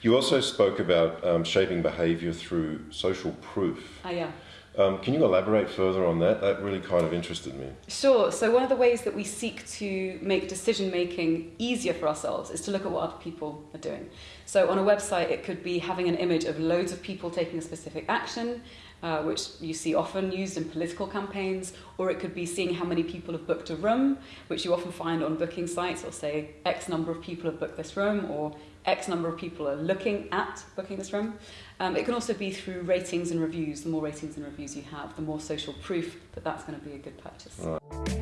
You also spoke about um, shaping behaviour through social proof. Ah, yeah. Um, can you elaborate further on that? That really kind of interested me. Sure. So one of the ways that we seek to make decision making easier for ourselves is to look at what other people are doing. So on a website, it could be having an image of loads of people taking a specific action, uh, which you see often used in political campaigns, or it could be seeing how many people have booked a room, which you often find on booking sites, or say X number of people have booked this room, or X number of people are looking at booking this room. Um, it can also be through ratings and reviews. The more ratings and reviews you have, the more social proof that that's going to be a good purchase.